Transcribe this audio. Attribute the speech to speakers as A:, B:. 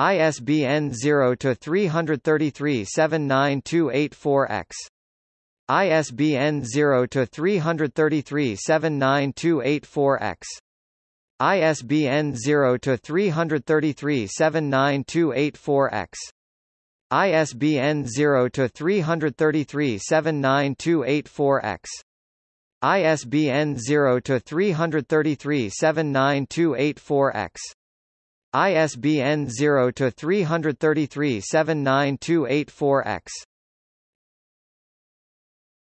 A: ISBN 0-333-79284-X. ISBN 0-333-79284-X. ISBN 0-333-79284-X. ISBN 0-333-79284-X. ISBN 0-333-79284-X. ISBN 0-333-79284-X.